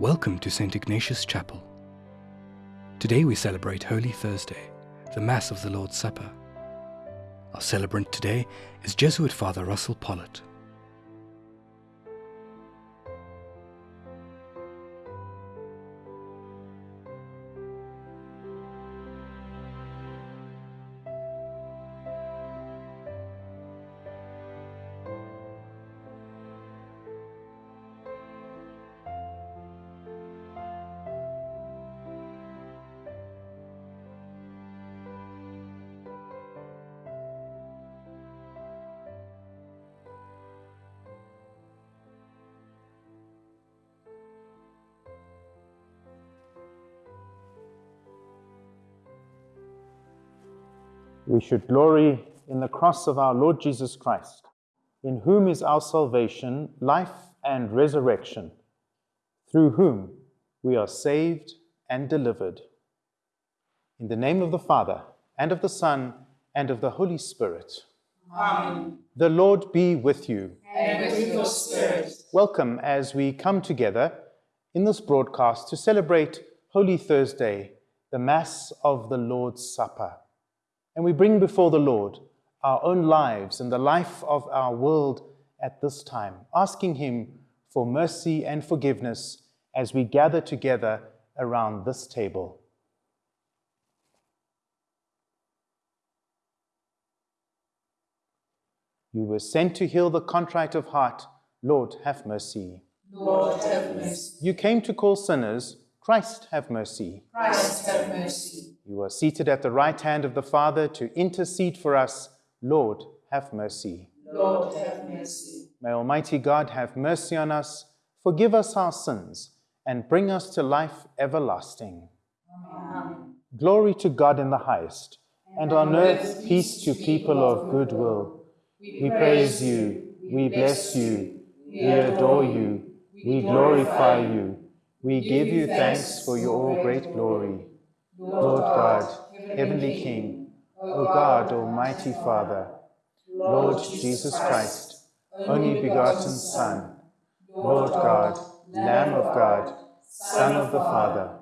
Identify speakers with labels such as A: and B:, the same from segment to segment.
A: Welcome to St. Ignatius Chapel. Today we celebrate Holy Thursday, the Mass of the Lord's Supper. Our celebrant today is Jesuit Father Russell Pollitt.
B: Should glory in the cross of our Lord Jesus Christ, in whom is our salvation, life, and resurrection, through whom we are saved and delivered. In the name of the Father, and of the Son, and of the Holy Spirit.
C: Amen.
B: The Lord be with you.
C: And with your spirit.
B: Welcome as we come together in this broadcast to celebrate Holy Thursday, the Mass of the Lord's Supper. And we bring before the Lord our own lives and the life of our world at this time, asking Him for mercy and forgiveness as we gather together around this table. You were sent to heal the contrite of heart. Lord, have mercy.
C: Lord, have mercy.
B: You came to call sinners. Christ, have mercy.
C: Christ, have mercy.
B: You are seated at the right hand of the Father to intercede for us. Lord, have mercy.
C: Lord, have mercy.
B: May Almighty God have mercy on us, forgive us our sins, and bring us to life everlasting.
C: Amen.
B: Glory to God in the highest, and on earth peace to people of good will. We praise you, we bless you, we adore you, we glorify you, we give you thanks for your all great glory. Lord God, Heavenly King, O God, Almighty Father, Lord Jesus Christ, only begotten Son, Lord God, Lamb of God, Son of the Father,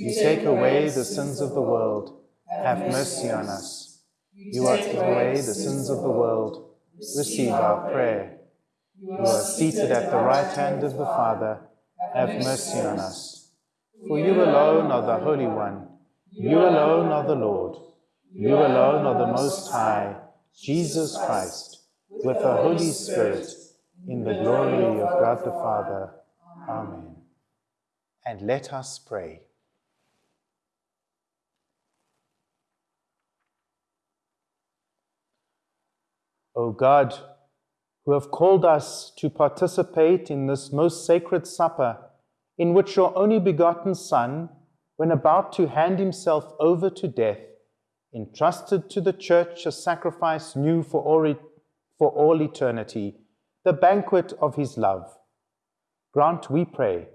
B: you take away the sins of the world, have mercy on us. You take away the sins of the world, receive our prayer. You are seated at the right hand of the Father, have mercy on us. For you alone are the Holy One, you alone are the Lord, you alone are the Most High, Jesus Christ, with the Holy Spirit, in the glory of God the Father. Amen. And let us pray. O God, who have called us to participate in this most sacred supper, in which your only begotten Son, when about to hand himself over to death, entrusted to the church a sacrifice new for all, for all eternity, the banquet of his love. Grant, we pray,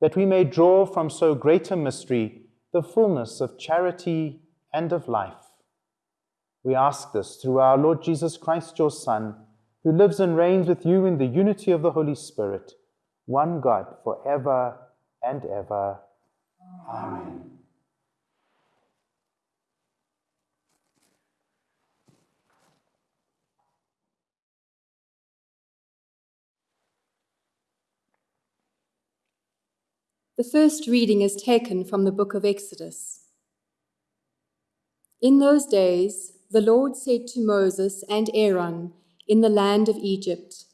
B: that we may draw from so great a mystery the fullness of charity and of life. We ask this through our Lord Jesus Christ, your Son, who lives and reigns with you in the unity of the Holy Spirit, one God, for ever and ever. Amen.
D: The first reading is taken from the book of Exodus. In those days, the Lord said to Moses and Aaron in the land of Egypt,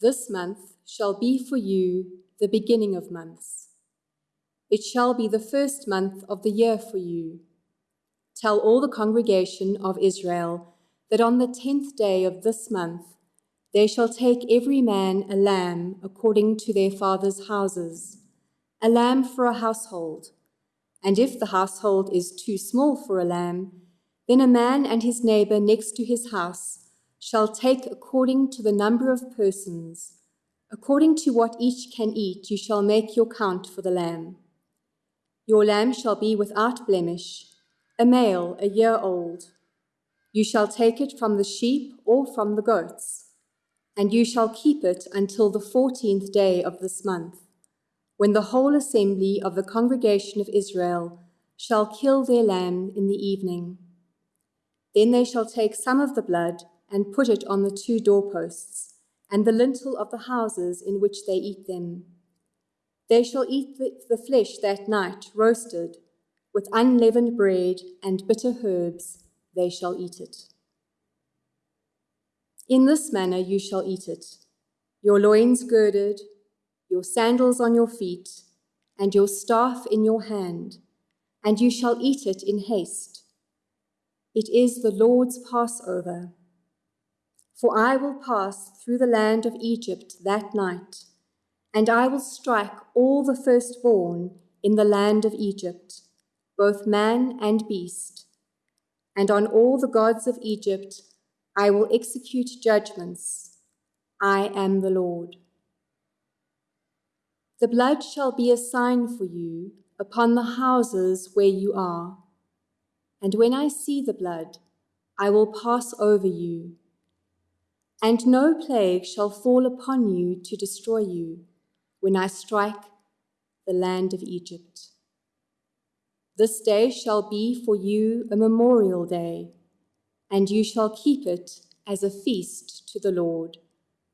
D: This month shall be for you the beginning of months. It shall be the first month of the year for you. Tell all the congregation of Israel that on the tenth day of this month they shall take every man a lamb according to their father's houses, a lamb for a household. And if the household is too small for a lamb, then a man and his neighbor next to his house shall take according to the number of persons. According to what each can eat, you shall make your count for the lamb. Your lamb shall be without blemish, a male a year old. You shall take it from the sheep or from the goats, and you shall keep it until the fourteenth day of this month. when the whole assembly of the congregation of Israel shall kill their lamb in the evening. Then they shall take some of the blood and put it on the two doorposts and the lintel of the houses in which they eat them. They shall eat the, flesh that night roasted, with unleavened bread and bitter herbs, they shall eat it. In this manner you shall eat it your loins girded, your sandals on your feet, and your staff in your hand, and you shall eat it in haste. It is the Lord's Passover. For I will pass through the land of Egypt that night, and I will strike all the firstborn in the land of Egypt, both man and beast. And on all the gods of Egypt I will execute judgments I am the Lord. The blood shall be a sign for you upon the houses where you are. And when I see the blood, I will pass over you. And no plague shall fall upon you to destroy you when I strike the land of Egypt. This day shall be for you a memorial day, and you shall keep it as a feast to the Lord.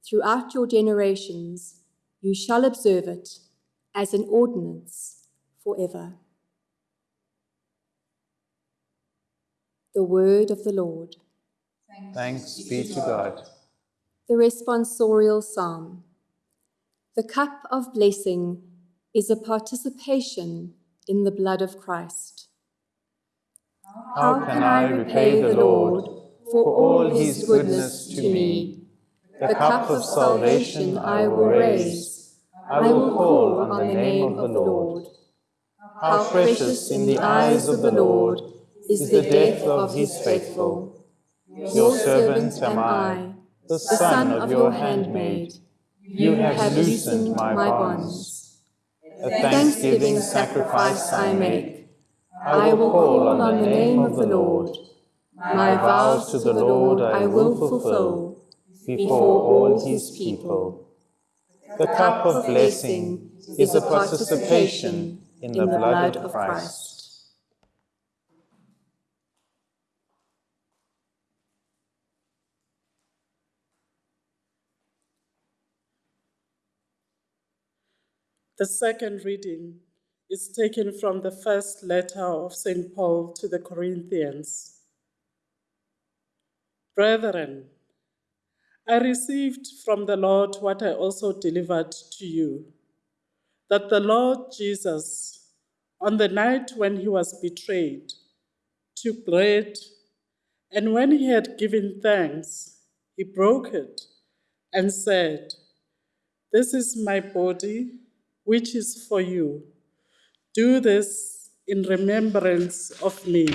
D: Throughout your generations, you shall observe it as an ordinance forever. The word of the Lord.
B: Thanks be to God.
D: The responsorial psalm. The cup of blessing is a participation in the blood of Christ.
B: How can I repay the Lord for all his goodness to me? The cup of salvation I will raise. I will call on the name of the Lord. How precious in the eyes of the Lord is the death of his faithful. Your servant am I, the son of your handmaid. You have loosened my bonds. A thanksgiving sacrifice I make. I will call on the name of the Lord. My vows to the Lord I will fulfill before all his people. The cup of blessing is a participation in the blood of Christ.
E: The second reading is taken from the first letter of St. Paul to the Corinthians. Brethren, I received from the Lord what I also delivered to you that the Lord Jesus, on the night when he was betrayed, took bread, and when he had given thanks, he broke it and said, This is my body, which is for you. Do this in remembrance of me.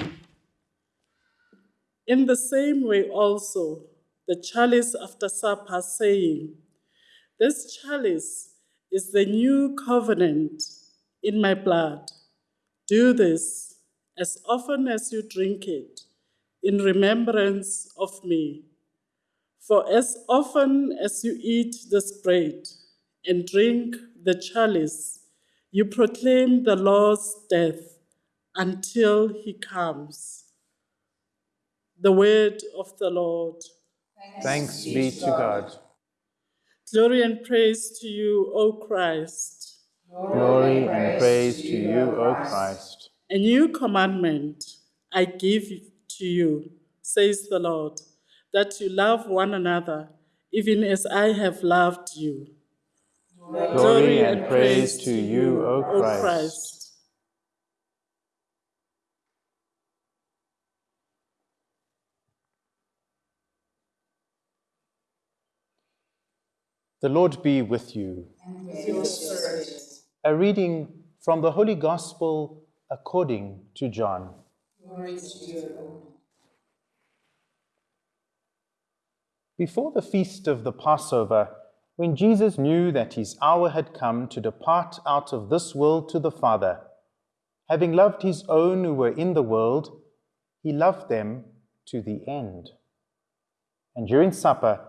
E: In the same way, also, the chalice after supper, saying, This chalice is the new covenant in my blood. Do this as often as you drink it in remembrance of me. For as often as you eat this bread and drink the chalice, you proclaim the Lord's death until he comes. The word of the Lord.
B: Thanks be to God.
E: Glory and praise to you, O Christ.
B: Glory and praise to you, O Christ.
E: A new commandment I give to you, says the Lord, that you love one another, even as I have loved you.
B: Glory and praise to you, O.
E: Christ.
B: The Lord be with you. A reading from the Holy Gospel according to John. Before the feast of the Passover, when Jesus knew that his hour had come to depart out of this world to the Father, having loved his own who were in the world, he loved them to the end. And during supper,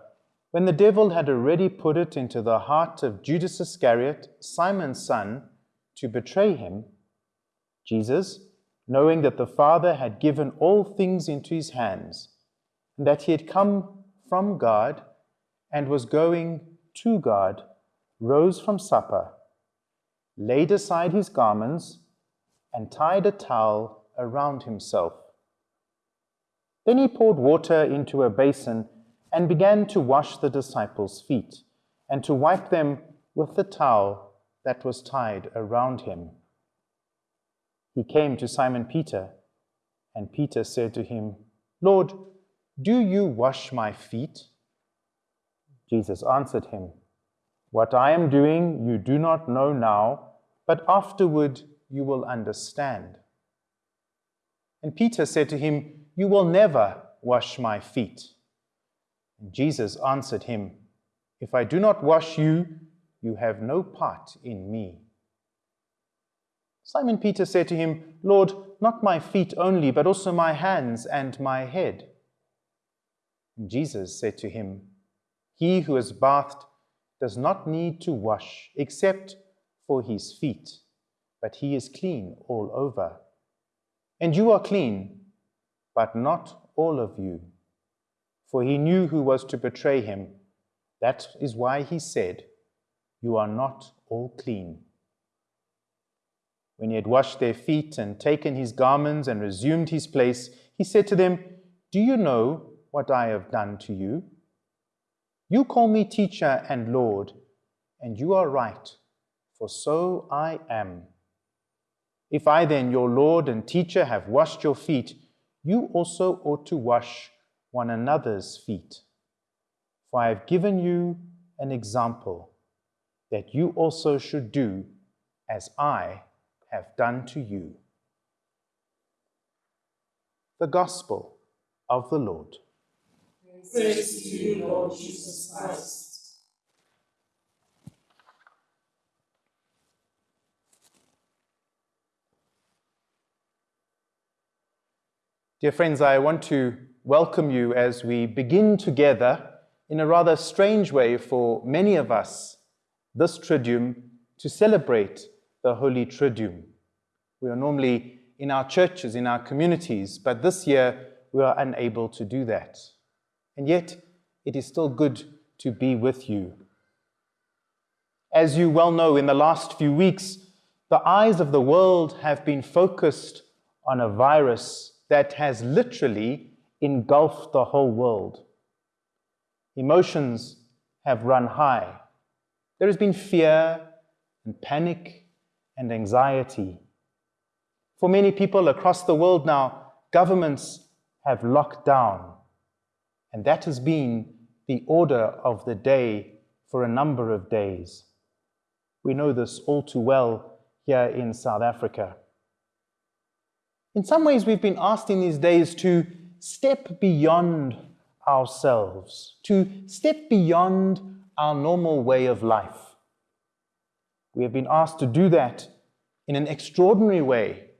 B: When the devil had already put it into the heart of Judas Iscariot, Simon's son, to betray him, Jesus, knowing that the Father had given all things into his hands, and that he had come from God and was going to God, rose from supper, laid aside his garments, and tied a towel around himself. Then he poured water into a basin and began to wash the disciples' feet and to wipe them with the towel that was tied around him. He came to Simon Peter, and Peter said to him, Lord, do you wash my feet? Jesus answered him, What I am doing you do not know now, but afterward you will understand. And Peter said to him, You will never wash my feet. And Jesus answered him, If I do not wash you, you have no part in me. Simon Peter said to him, Lord, not my feet only, but also my hands and my head. And Jesus said to him, He who is bathed does not need to wash except for his feet, but he is clean all over. And you are clean, but not all of you. For he knew who was to betray him. That is why he said, You are not all clean. When he had washed their feet and taken his garments and resumed his place, he said to them, Do you know what I have done to you? You call me teacher and Lord, and you are right, for so I am. If I then, your Lord and teacher, have washed your feet, you also ought to wash one another's feet. For I have given you an example that you also should do as I have done to you. The Gospel of the Lord.
C: Praise to you, Lord Jesus Christ.
B: Dear friends, I want to welcome you as we begin together in a rather strange way for many of us this Triduum to celebrate the Holy Triduum. We are normally in our churches, in our communities, but this year we are unable to do that. And yet, it is still good to be with you. As you well know, in the last few weeks, the eyes of the world have been focused on a virus that has literally engulfed the whole world. Emotions have run high. There has been fear and panic and anxiety. For many people across the world now, governments have locked down, and that has been the order of the day for a number of days. We know this all too well here in South Africa. In some ways, we've been asked in these days to step beyond ourselves, to step beyond our normal way of life. We have been asked to do that in an extraordinary way,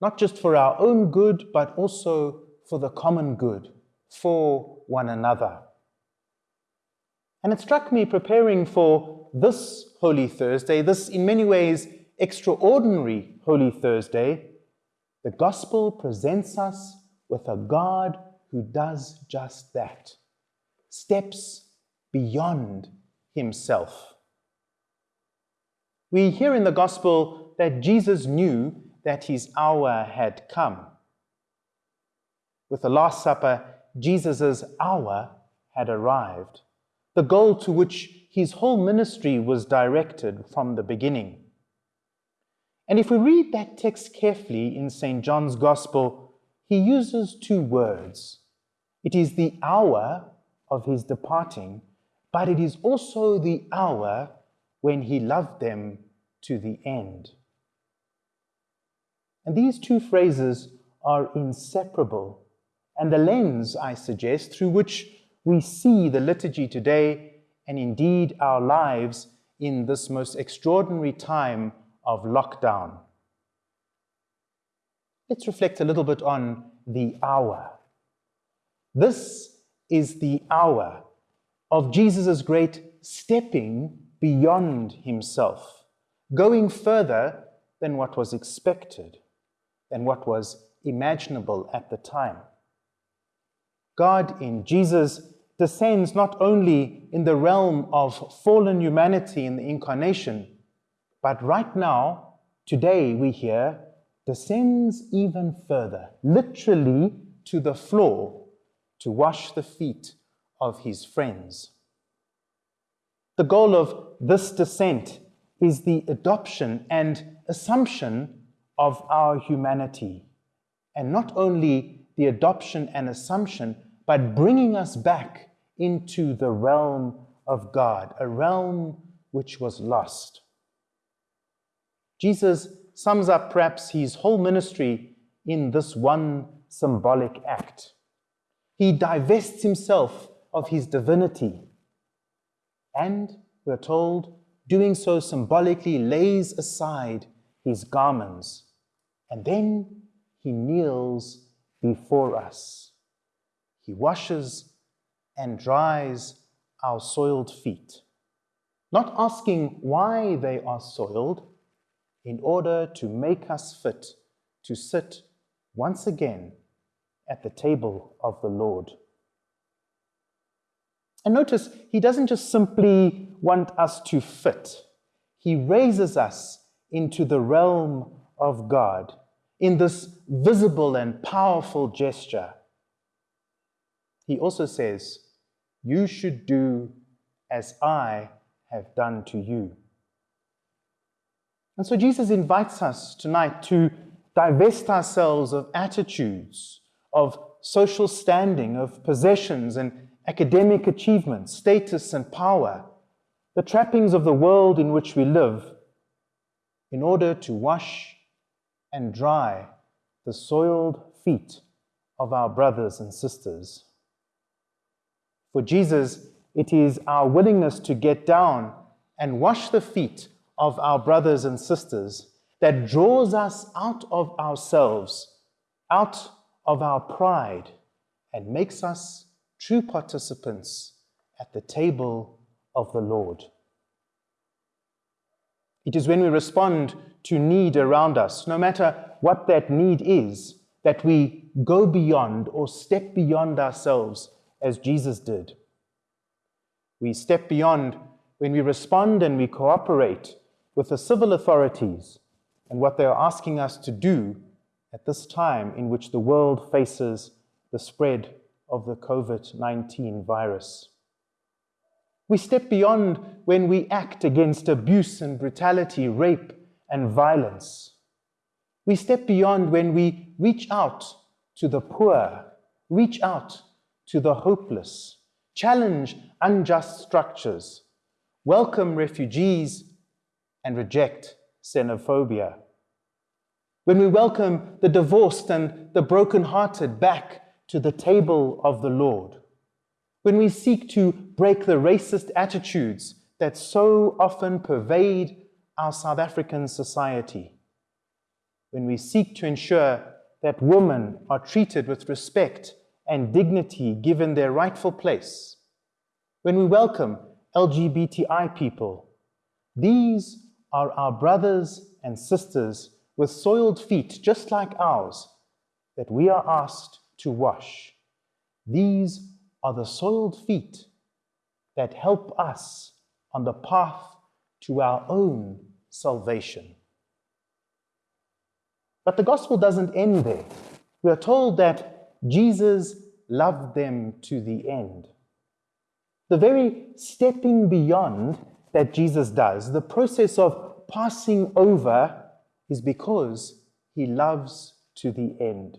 B: not just for our own good, but also for the common good, for one another. And it struck me preparing for this Holy Thursday, this in many ways extraordinary Holy Thursday, the Gospel presents us with a God who does just that, steps beyond himself. We hear in the Gospel that Jesus knew that his hour had come. With the Last Supper, Jesus' hour had arrived, the goal to which his whole ministry was directed from the beginning. And if we read that text carefully in St. John's Gospel, he uses two words. It is the hour of his departing, but it is also the hour when he loved them to the end. And these two phrases are inseparable, and the lens, I suggest, through which we see the liturgy today and indeed our lives in this most extraordinary time of lockdown. Let's reflect a little bit on the hour. This is the hour of Jesus' great stepping beyond himself, going further than what was expected, than what was imaginable at the time. God in Jesus descends not only in the realm of fallen humanity in the incarnation, but right now, today, we hear, descends even further, literally to the floor, to wash the feet of his friends. The goal of this descent is the adoption and assumption of our humanity, and not only the adoption and assumption, but bringing us back into the realm of God, a realm which was lost. Jesus sums up perhaps his whole ministry in this one symbolic act. He divests himself of his divinity and, we're told, doing so symbolically lays aside his garments and then he kneels before us. He washes and dries our soiled feet, not asking why they are soiled, in order to make us fit to sit once again at the table of the Lord. And notice, he doesn't just simply want us to fit, he raises us into the realm of God in this visible and powerful gesture. He also says, you should do as I have done to you. And so Jesus invites us tonight to divest ourselves of attitudes, of social standing, of possessions and academic achievements, status and power, the trappings of the world in which we live, in order to wash and dry the soiled feet of our brothers and sisters. For Jesus, it is our willingness to get down and wash the feet of our brothers and sisters that draws us out of ourselves, out of our pride, and makes us true participants at the table of the Lord. It is when we respond to need around us, no matter what that need is, that we go beyond or step beyond ourselves as Jesus did. We step beyond when we respond and we cooperate with the civil authorities and what they are asking us to do at this time in which the world faces the spread of the COVID 19 virus. We step beyond when we act against abuse and brutality, rape and violence. We step beyond when we reach out to the poor, reach out to the hopeless, challenge unjust structures, welcome refugees, and reject xenophobia. When we welcome the divorced and the broken-hearted back to the table of the Lord, when we seek to break the racist attitudes that so often pervade our South African society, when we seek to ensure that women are treated with respect and dignity given their rightful place, when we welcome LGBTI people, these are our brothers and sisters with soiled feet just like ours that we are asked to wash. These are the soiled feet that help us on the path to our own salvation. But the gospel doesn't end there. We are told that Jesus loved them to the end. The very stepping beyond that Jesus does, the process of passing over, is because he loves to the end.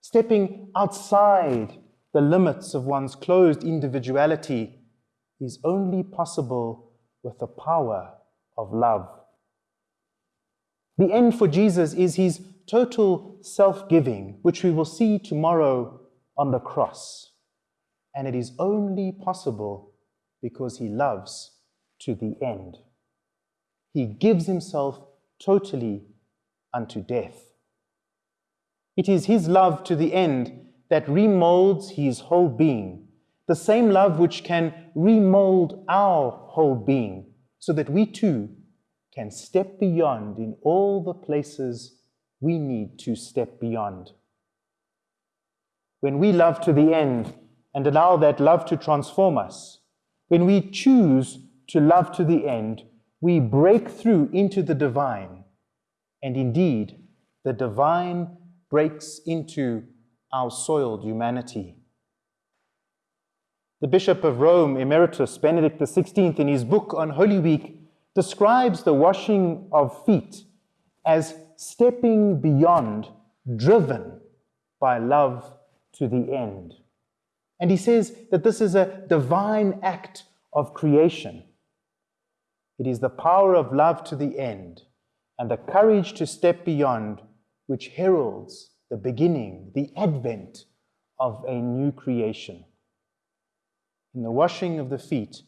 B: Stepping outside the limits of one's closed individuality is only possible with the power of love. The end for Jesus is his total self giving, which we will see tomorrow on the cross. And it is only possible because he loves to the end. He gives himself totally unto death. It is his love to the end that remolds his whole being, the same love which can remold our whole being so that we too can step beyond in all the places we need to step beyond. When we love to the end and allow that love to transform us, when we choose to love to the end, we break through into the divine. And indeed, the divine breaks into our soiled humanity. The Bishop of Rome, Emeritus Benedict XVI, in his book on Holy Week, describes the washing of feet as stepping beyond, driven by love to the end. And he says that this is a divine act of creation. It is the power of love to the end and the courage to step beyond which heralds the beginning, the advent of a new creation. In the washing of the feet,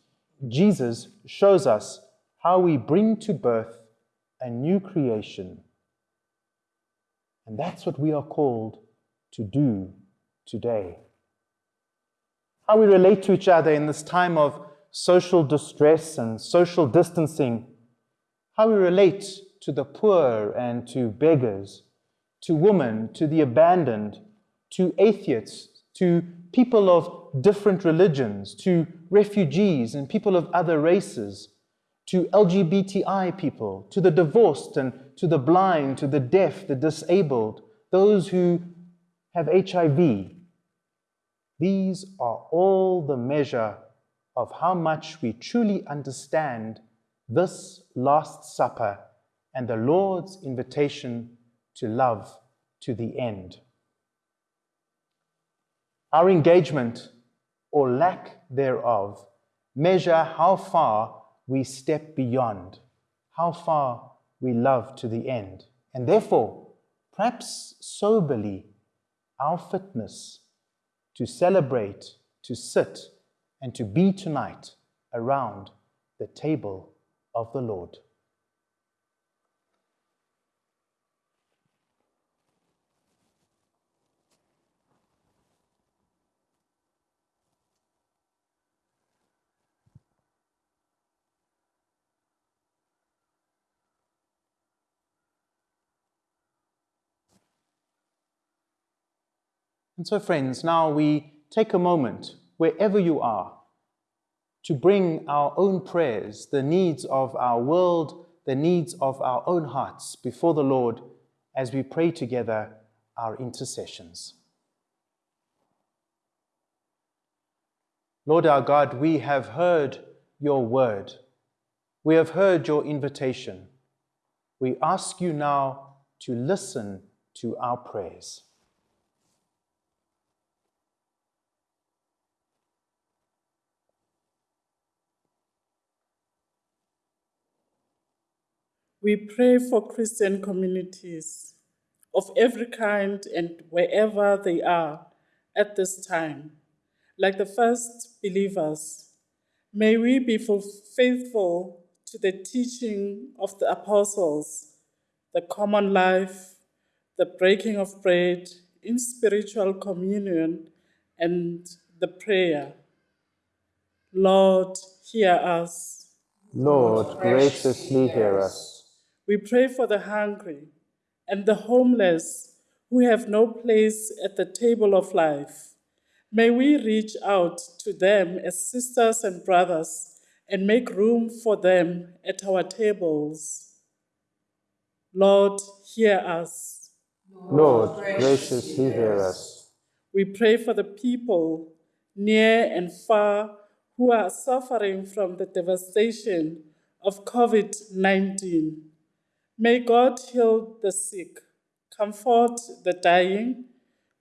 B: Jesus shows us how we bring to birth a new creation. And that's what we are called to do today. How we relate to each other in this time of social distress and social distancing, how we relate to the poor and to beggars, to women, to the abandoned, to atheists, to people of different religions, to refugees and people of other races, to LGBTI people, to the divorced and to the blind, to the deaf, the disabled, those who have HIV. These are all the measure of how much we truly understand this Last Supper and the Lord's invitation to love to the end. Our engagement or lack thereof measure how far we step beyond, how far we love to the end, and therefore, perhaps soberly, our fitness to celebrate, to sit, and to be tonight around the table of the Lord. And so, friends, now we take a moment, wherever you are, to bring our own prayers, the needs of our world, the needs of our own hearts before the Lord as we pray together our intercessions. Lord our God, we have heard your word. We have heard your invitation. We ask you now to listen to our prayers.
E: We pray for Christian communities of every kind and wherever they are at this time. Like the first believers, may we be faithful to the teaching of the apostles, the common life, the breaking of bread in spiritual communion, and the prayer. Lord, hear us.
B: Lord, graciously hear us.
E: We pray for the hungry and the homeless who have no place at the table of life. May we reach out to them as sisters and brothers and make room for them at our tables. Lord, hear us.
B: Lord, graciously hear us.
E: We pray for the people near and far who are suffering from the devastation of COVID 19. May God heal the sick, comfort the dying,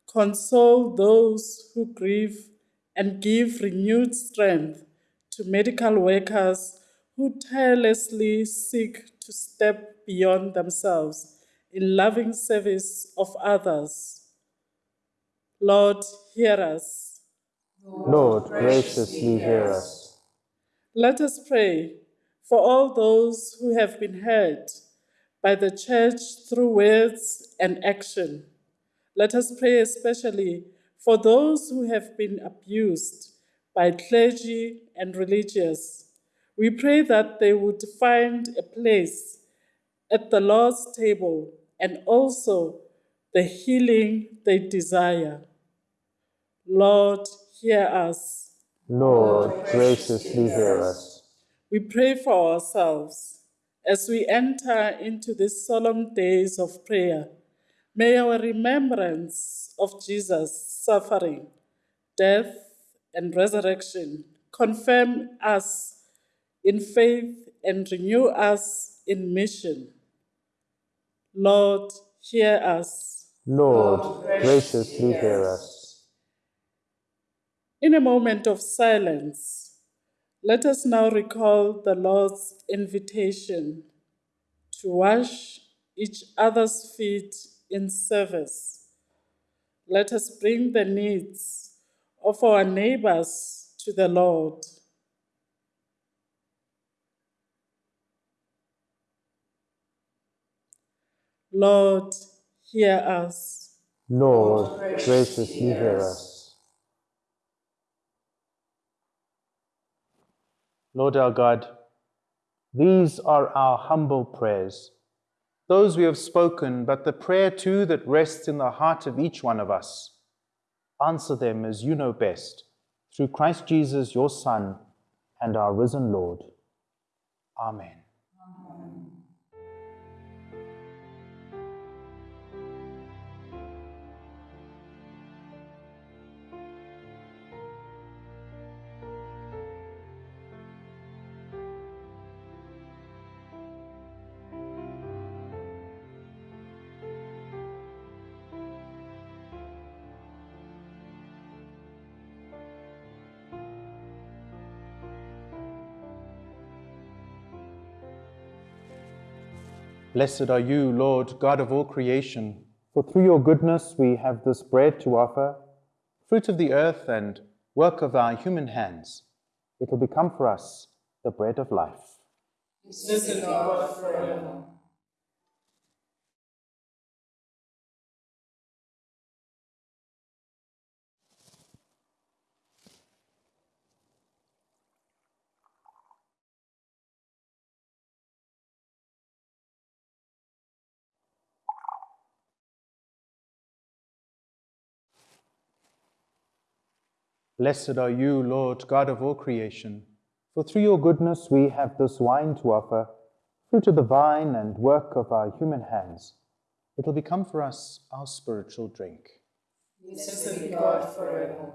E: console those who grieve, and give renewed strength to medical workers who tirelessly seek to step beyond themselves in loving service of others. Lord, hear us.
B: Lord, graciously hear us.
E: Let us pray for all those who have been hurt by the church through words and action. Let us pray especially for those who have been abused by clergy and religious. We pray that they would find a place at the Lord's table and also the healing they desire. Lord, hear us.
B: Lord, graciously hear us.
E: We pray for ourselves as we enter into these solemn days of prayer. May our remembrance of Jesus' suffering, death, and resurrection confirm us in faith and renew us in mission. Lord, hear us.
B: Lord, graciously hear us.
E: In a moment of silence, let us now recall the Lord's invitation to wash each other's feet in service. Let us bring the needs of our neighbors to the Lord. Lord, hear us.
B: Lord, graciously hear us. Lord our God, these are our humble prayers, those we have spoken, but the prayer too that rests in the heart of each one of us. Answer them as you know best, through Christ Jesus, your Son, and our risen Lord. Amen. Blessed are you, Lord, God of all creation, for through your goodness we have this bread to offer, fruit of the earth and work of our human hands. It will become for us the bread of life.
C: Blessed God forever.
B: Blessed are you, Lord, God of all creation, for through your goodness we have this wine to offer, fruit of the vine and work of our human hands. It will become for us our spiritual drink.
C: Blessed be God forever.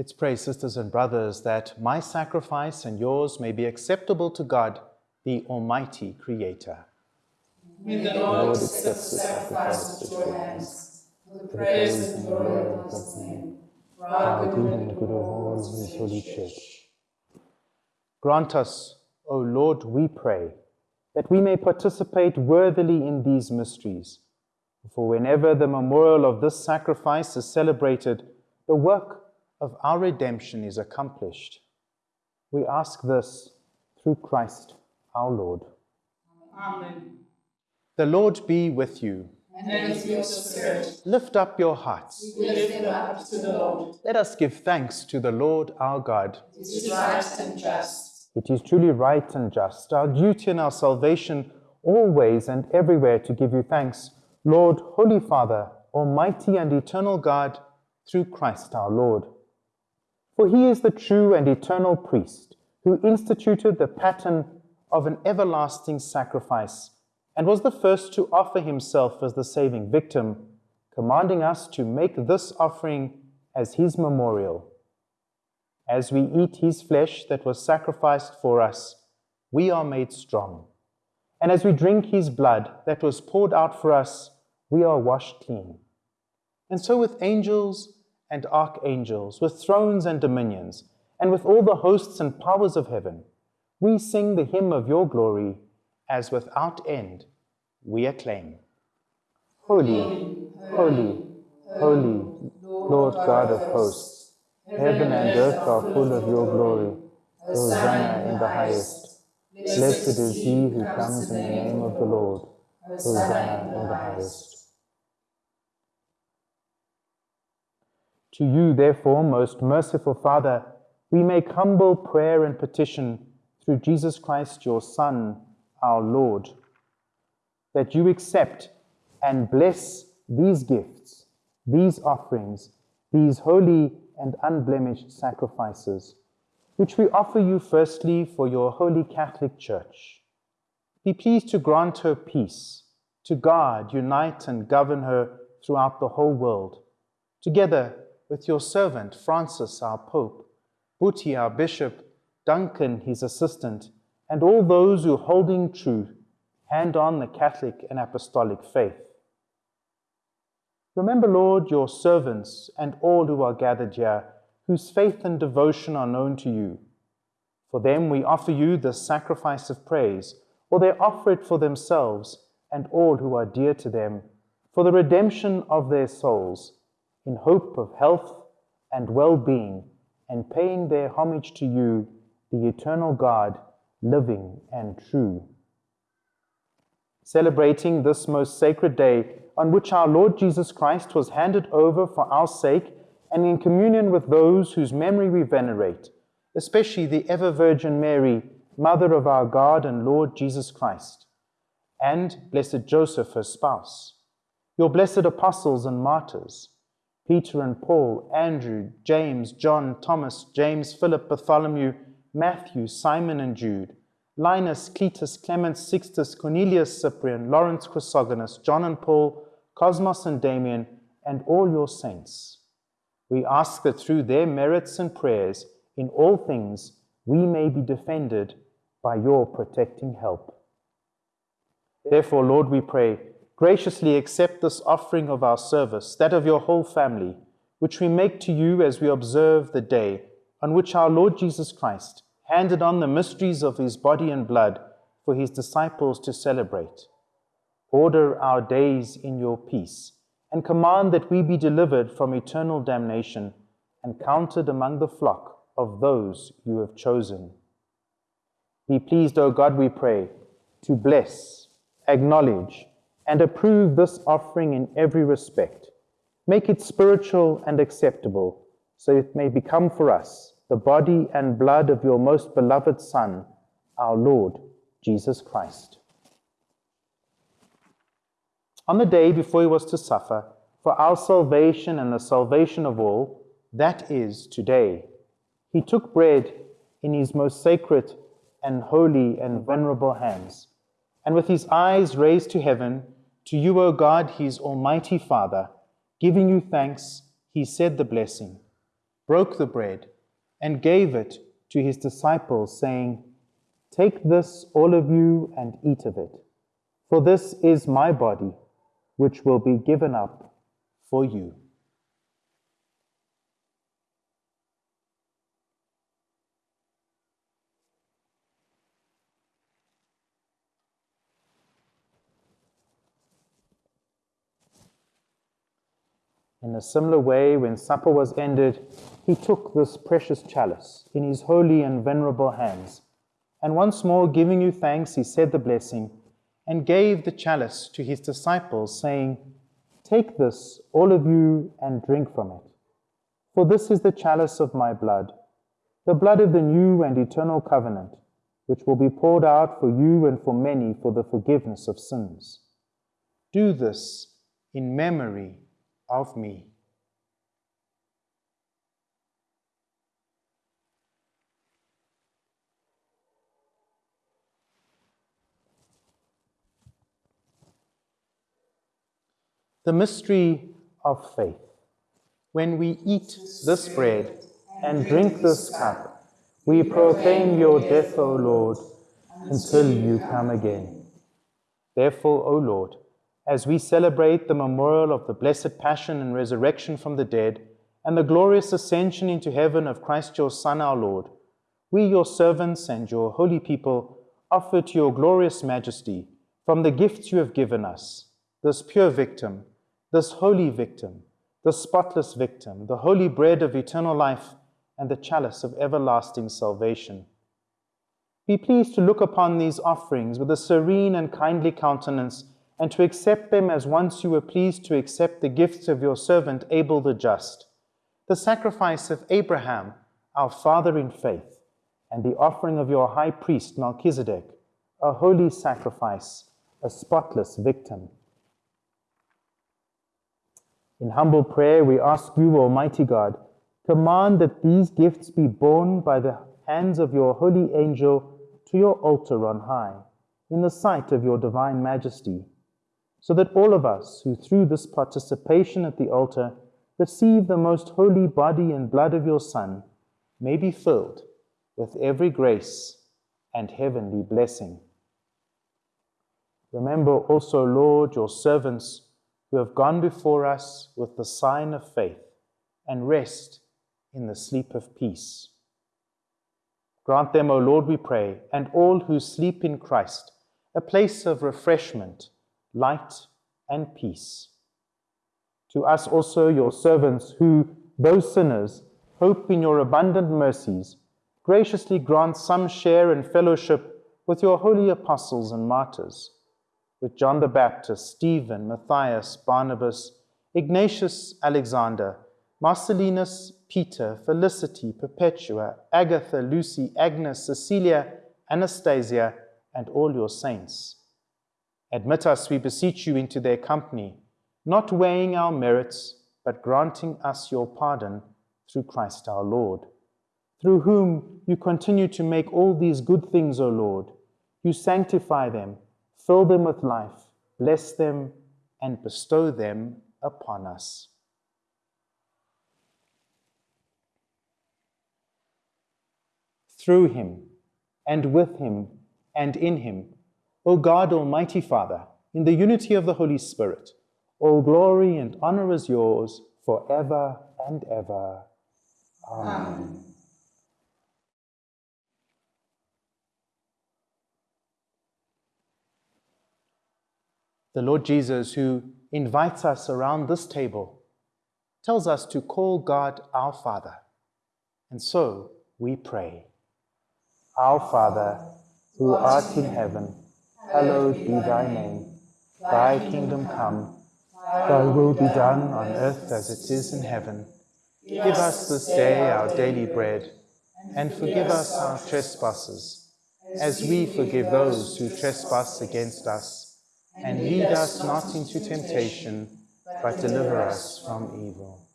B: Let's pray, sisters and brothers, that my sacrifice and yours may be acceptable to God, the Almighty Creator.
C: May the Lord accept the sacrifice at your hands, for the praise and glory of his name, for our good and good of all his holy church.
B: Grant us, O Lord, we pray, that we may participate worthily in these mysteries. For whenever the memorial of this sacrifice is celebrated, the work of our redemption is accomplished. We ask this through Christ our Lord.
E: Amen.
B: The Lord be with you.
C: And with your spirit,
B: Lift up your hearts.
C: we lift them up to the Lord.
B: Let us give thanks to the Lord our God.
C: It is right and just.
B: It is truly right and just, our duty and our salvation, always and everywhere to give you thanks, Lord, Holy Father, Almighty and eternal God, through Christ our Lord. For he is the true and eternal priest, who instituted the pattern of an everlasting sacrifice, and was the first to offer himself as the saving victim, commanding us to make this offering as his memorial. As we eat his flesh that was sacrificed for us, we are made strong. And as we drink his blood that was poured out for us, we are washed clean. And so, with angels and archangels, with thrones and dominions, and with all the hosts and powers of heaven, we sing the hymn of your glory, as without end we acclaim. Holy, holy, holy, Lord God of hosts, heaven and earth are full of your glory. Hosanna in the highest. Blessed is he who comes in the name of the Lord. Hosanna in the highest. To you, therefore, most merciful Father, we make humble prayer and petition through Jesus Christ, your Son, our Lord, that you accept and bless these gifts, these offerings, these holy and unblemished sacrifices, which we offer you firstly for your holy Catholic Church. Be pleased to grant her peace, to guard, unite, and govern her throughout the whole world, together with your servant Francis, our Pope, Buti, our Bishop, Duncan, his assistant, and all those who, holding true, hand on the Catholic and Apostolic faith. Remember, Lord, your servants and all who are gathered here, whose faith and devotion are known to you. For them we offer you the sacrifice of praise, or they offer it for themselves and all who are dear to them, for the redemption of their souls, in hope of health and well being, and paying their homage to you, the eternal God, living and true. Celebrating this most sacred day on which our Lord Jesus Christ was handed over for our sake and in communion with those whose memory we venerate, especially the ever Virgin Mary, Mother of our God and Lord Jesus Christ, and blessed Joseph, her spouse, your blessed apostles and martyrs, Peter and Paul, Andrew, James, John, Thomas, James, Philip, Bartholomew, Matthew, Simon and Jude, Linus, Cletus, Clement, Sixtus, Cornelius, Cyprian, Lawrence, Chrysogonus, John and Paul, Cosmas and Damian, and all your saints. We ask that through their merits and prayers in all things we may be defended by your protecting help. Therefore, Lord, we pray, graciously accept this offering of our service, that of your whole family, which we make to you as we observe the day on which our Lord Jesus Christ handed on the mysteries of his body and blood for his disciples to celebrate. Order our days in your peace, and command that we be delivered from eternal damnation and counted among the flock of those you have chosen. Be pleased, O God, we pray, to bless, acknowledge, and approve this offering in every respect. Make it spiritual and acceptable, so it may become for us the body and blood of your most beloved Son, our Lord Jesus Christ. On the day before he was to suffer, for our salvation and the salvation of all, that is today, he took bread in his most sacred and holy and venerable hands, and with his eyes raised to heaven, to you, O God, his almighty Father, giving you thanks, he said the blessing, broke the bread, and gave it to his disciples, saying, Take this, all of you, and eat of it, for this is my body, which will be given up for you. In a similar way, when supper was ended, he took this precious chalice in his holy and venerable hands, and once more giving you thanks, he said the blessing, and gave the chalice to his disciples, saying, Take this, all of you, and drink from it. For this is the chalice of my blood, the blood of the new and eternal covenant, which will be poured out for you and for many for the forgiveness of sins. Do this in memory of me. The mystery of faith. When we eat this bread and drink this cup, we proclaim your death, O Lord, until you come again. Therefore, O Lord, as we celebrate the memorial of the blessed passion and resurrection from the dead, and the glorious ascension into heaven of Christ your Son, our Lord, we, your servants and your holy people, offer to your glorious majesty from the gifts you have given us this pure victim, this holy victim, the spotless victim, the holy bread of eternal life, and the chalice of everlasting salvation. Be pleased to look upon these offerings with a serene and kindly countenance, and to accept them as once you were pleased to accept the gifts of your servant Abel the just, the sacrifice of Abraham, our father in faith, and the offering of your high priest Melchizedek, a holy sacrifice, a spotless victim. In humble prayer, we ask you, Almighty God, command that these gifts be borne by the hands of your holy angel to your altar on high, in the sight of your divine majesty, so that all of us who through this participation at the altar receive the most holy body and blood of your Son may be filled with every grace and heavenly blessing. Remember also, Lord, your servants who have gone before us with the sign of faith and rest in the sleep of peace. Grant them, O Lord, we pray, and all who sleep in Christ, a place of refreshment, light, and peace. To us also, your servants, who, though sinners, hope in your abundant mercies, graciously grant some share and fellowship with your holy apostles and martyrs with John the Baptist, Stephen, Matthias, Barnabas, Ignatius, Alexander, Marcellinus, Peter, Felicity, Perpetua, Agatha, Lucy, Agnes, Cecilia, Anastasia, and all your saints. Admit us, we beseech you, into their company, not weighing our merits, but granting us your pardon through Christ our Lord, through whom you continue to make all these good things, O Lord. You sanctify them fill them with life, bless them, and bestow them upon us. Through him, and with him, and in him, O God, Almighty Father, in the unity of the Holy Spirit, all glory and honor is yours forever and ever. Amen. Amen. the Lord Jesus, who invites us around this table, tells us to call God our Father. And so we pray Our Father, who art in heaven, hallowed be thy name. Thy kingdom come, thy will be done on earth as it is in heaven. Give us this day our daily bread, and forgive us our trespasses, as we forgive those who trespass against us and lead us not into temptation, but deliver us from evil.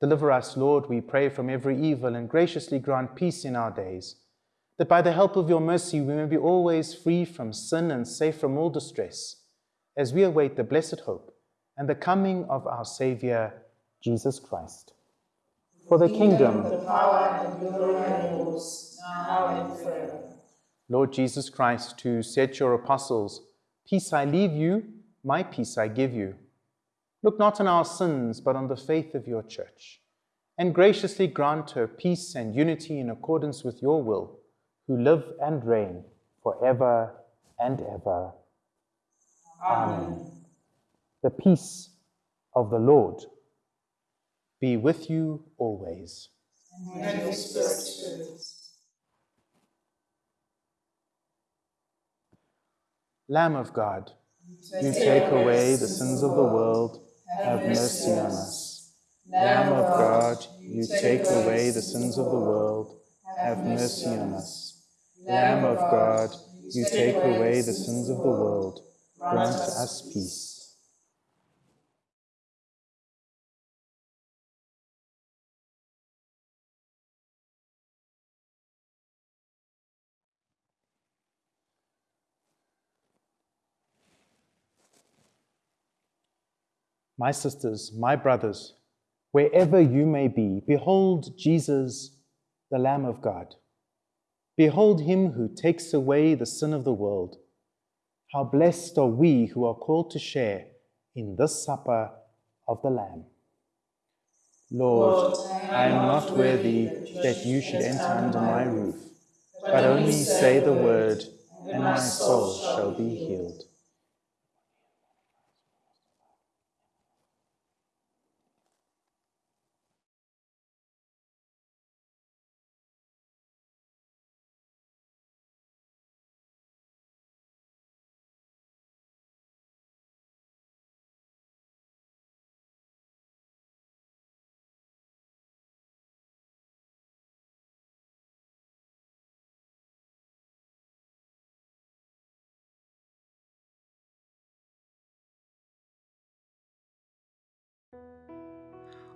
B: Deliver us, Lord, we pray, from every evil, and graciously grant peace in our days, that by the help of your mercy we may be always free from sin and safe from all distress, as we await the blessed hope and the coming of our Saviour, Jesus Christ. For the kingdom, the power, and the glory are yours, now and forever. Lord Jesus Christ, who said to your apostles, Peace I leave you, my peace I give you. Look not on our sins, but on the faith of your church, and graciously grant her peace and unity in accordance with your will, who live and reign for ever and ever. Amen. The peace of the Lord be with you always. Spirit. Lamb of God, you take away the sins of the world, have mercy on us. Lamb of God, you take away the sins of the world, have mercy on us. Lamb of God, you take away the sins of the world, grant us peace. my sisters, my brothers, wherever you may be, behold Jesus, the Lamb of God. Behold him who takes away the sin of the world. How blessed are we who are called to share in this supper of the Lamb. Lord, I am not worthy that you should enter under my roof, but only say the word, and my soul shall be healed.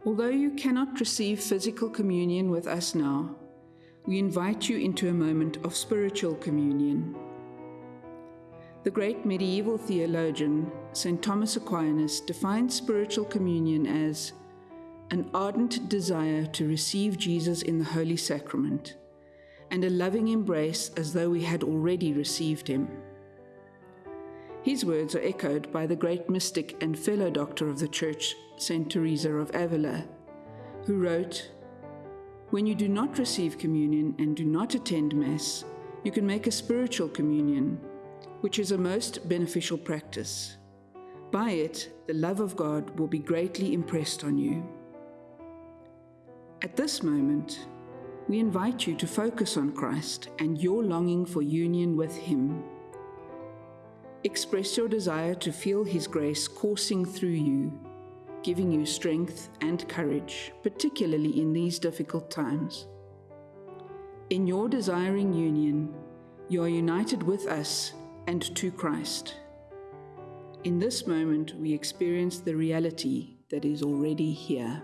F: Although you cannot receive physical communion with us now, we invite you into a moment of spiritual communion. The great medieval theologian, St. Thomas Aquinas, defined spiritual communion as an ardent desire to receive Jesus in the Holy Sacrament and a loving embrace as though we had already received him. His words are echoed by the great mystic and fellow doctor of the Church, St. Teresa of Avila, who wrote, When you do not receive communion and do not attend Mass, you can make a spiritual communion, which is a most beneficial practice. By it, the love of God will be greatly impressed on you. At this moment, we invite you to focus on Christ and your longing for union with Him. Express your desire to feel His grace coursing through you, giving you strength and courage, particularly in these difficult times. In your desiring union, you are united with us and to Christ. In this moment, we experience the reality that is already here.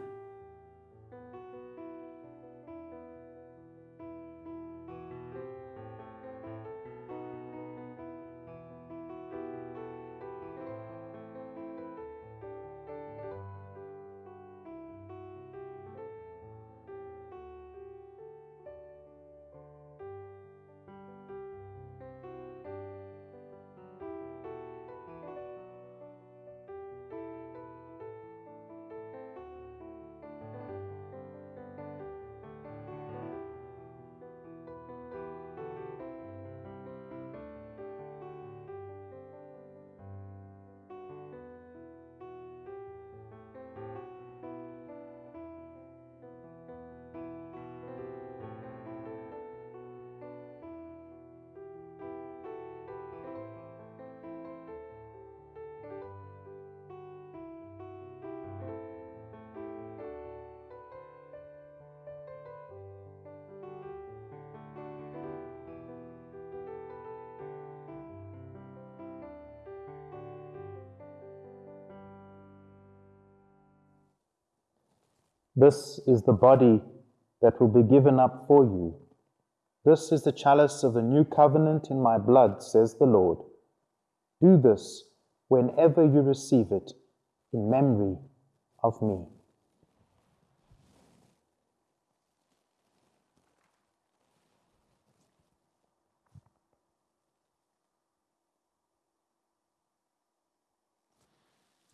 B: This is the body that will be given up for you. This is the chalice of the new covenant in my blood, says the Lord. Do this whenever you receive it in memory of me.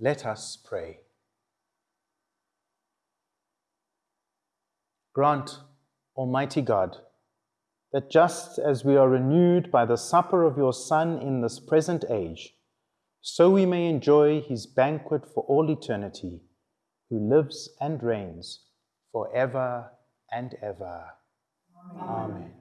B: Let us pray. Grant, Almighty God, that just as we are renewed by the supper of your Son in this present age, so we may enjoy his banquet for all eternity, who lives and reigns for ever and ever. Amen. Amen.